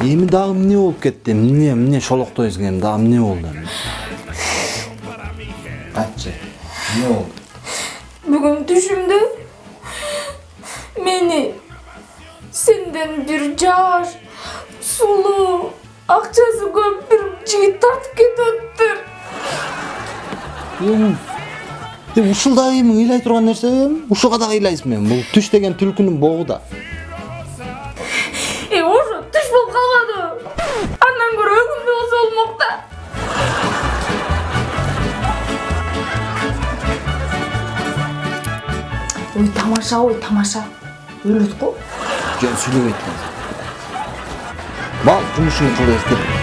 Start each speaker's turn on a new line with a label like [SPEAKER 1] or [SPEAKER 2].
[SPEAKER 1] эми дагы эмне болуп кетти эмне эмне шолоктойсуң эми дагы эмне болду айтчы эмне болду
[SPEAKER 2] Бүгін түшімді мені сенден бір жаш, сулу, ақшасы көп бір жігіт тартып
[SPEAKER 1] эми ушул дагы эми ыйлай турган нерсе эми ушуга дагы ыйлайсың эми бул түш деген түлкүнүн богу да
[SPEAKER 2] Ой, тамаша, ой, тамаша. Өледі ғой.
[SPEAKER 1] жөн сүйлөбөйт мал жумушуңду кыл эртеп